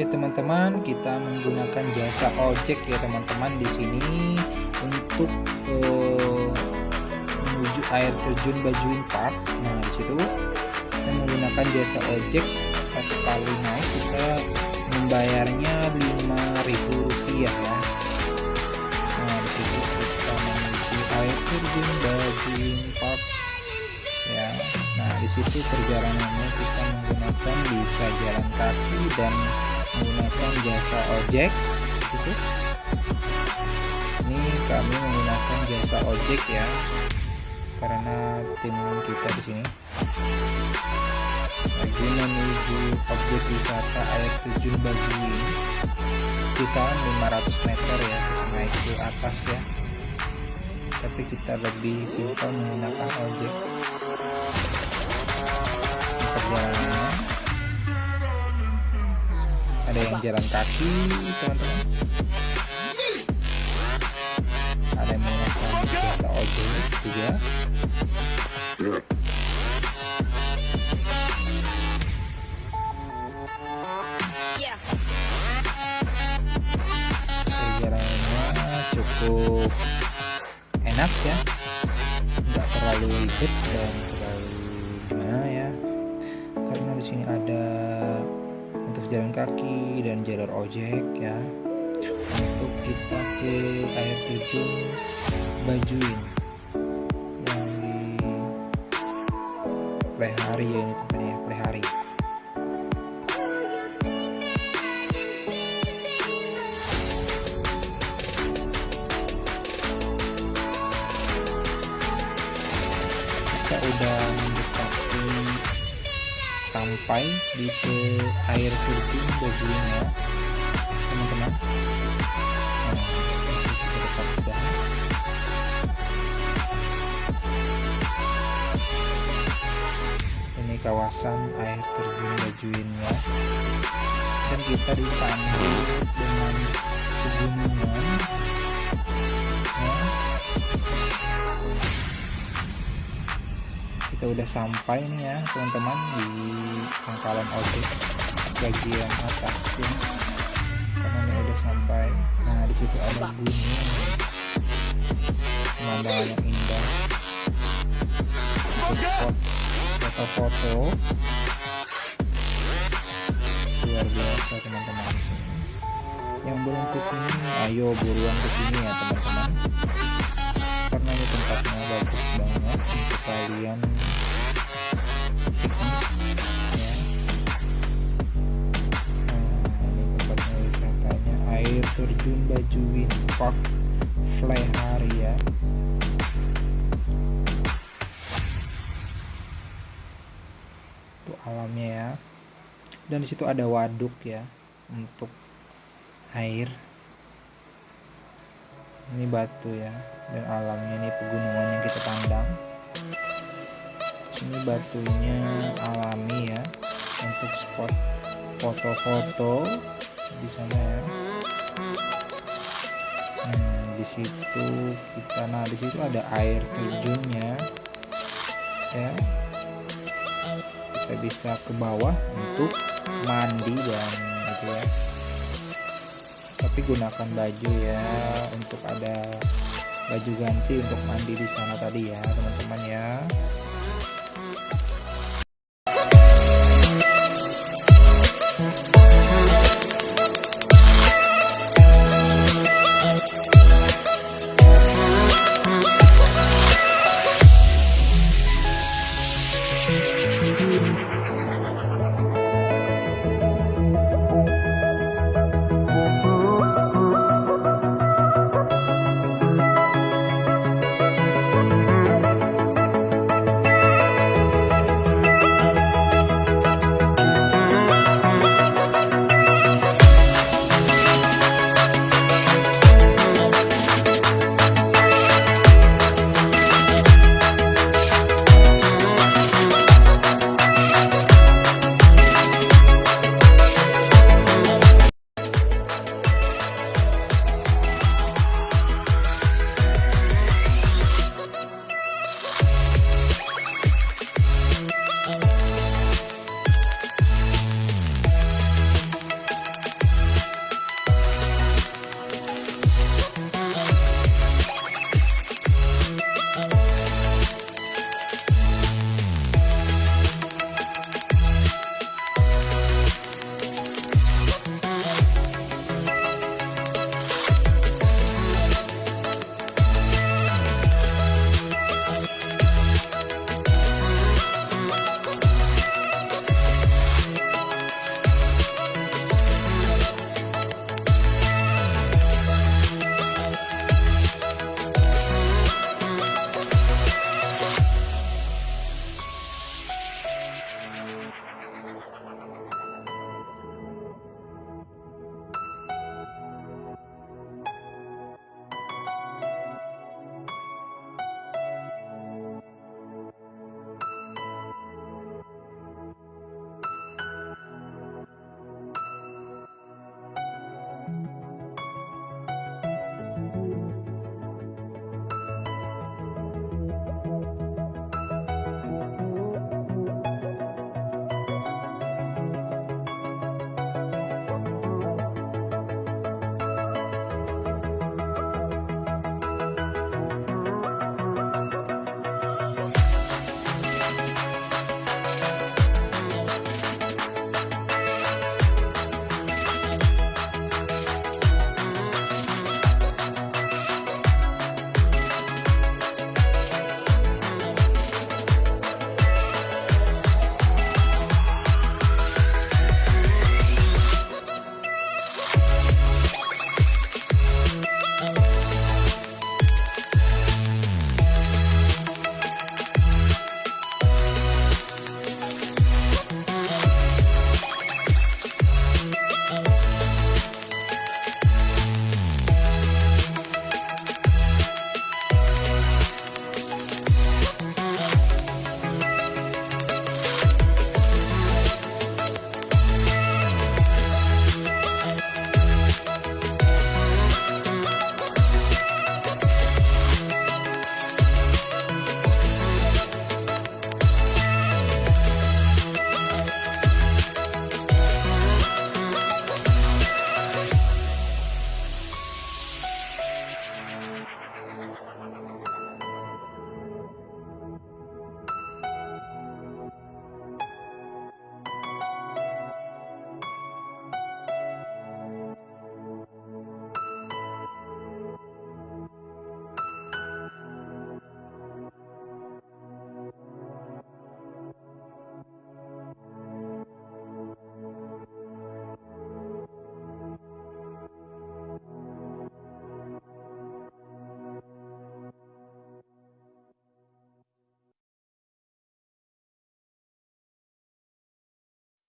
Teman-teman kita menggunakan jasa ojek ya teman-teman di sini untuk uh, menuju air terjun Bajuin Park. Nah di situ kita menggunakan jasa ojek satu kali naik kita membayarnya 5000 rupiah ya. Nah di situ kita menuju air terjun Bajuin Park ya. Nah di situ perjalanannya kita menggunakan bisa jalan kaki dan menggunakan jasa ojek. Situ. Ini kami menggunakan jasa ojek ya karena tim kita di sini. Lagi menuju objek wisata air terjun Bajuin kisaran 500 meter ya naik ke atas ya. Tapi kita lebih simpel menggunakan ojek. Perjalanannya ada yang jalan kaki teman-teman. Ada yang menggunakan jasa ojek juga. Perjalanannya cukup enak ya. Nggak terlalu ribet dan terlalu gimana ya. Karena di sini ada jalan kaki dan jalur ojek ya. Untuk kita ke air terjun Bajuin yang di Plehari ya ini tempatnya ya Plehari kita udah sampai di ke air terjun bajunya. Teman-teman. Ini kawasan air terjun bajuinnya dan kita disambut dengan udah sampai nih ya teman-teman di pangkalan ojek bagian atas karena ini udah sampai. Nah di situ ada gunung pemandangan yang indah. Foto-foto luar biasa teman-teman yang belum ke sini ayo buruan ke sini ya teman-teman. Karena ini tempatnya bagus banget untuk kalian terjun Bajuin Park Fleharia itu alamnya ya. Dan di situ ada waduk ya untuk air. Ini batu ya dan alamnya. Ini pegunungan yang kita pandang. Ini batunya alami ya untuk spot foto-foto di sana ya hmm, di situ kita nah di situ ada air terjunnya ya. Kita bisa ke bawah untuk mandi dan gitu ya. Tapi gunakan baju ya untuk ada baju ganti untuk mandi di sana tadi ya teman-teman ya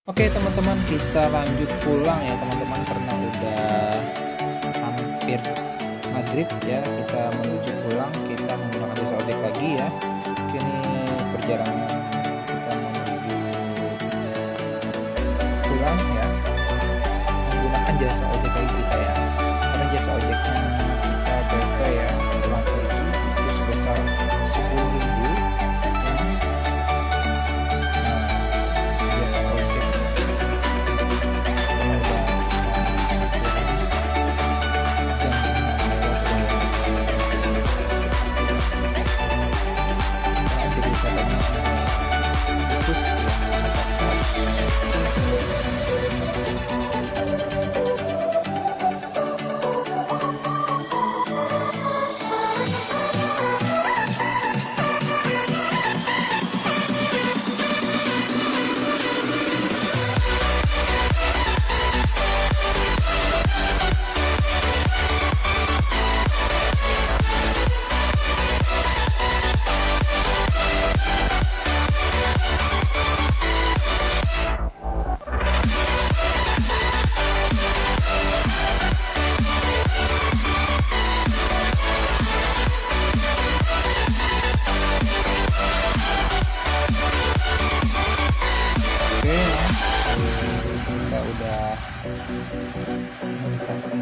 Oke teman-teman kita lanjut pulang ya teman-teman. Karena udah hampir maghrib ya kita menuju pulang. Kita menggunakan jasa ojek lagi ya. Kini perjalanan kita menuju pulang ya. Menggunakan jasa ojek lagi kita ya. Karena jasa ojeknya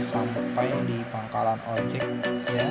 sampai di pangkalan ojek ya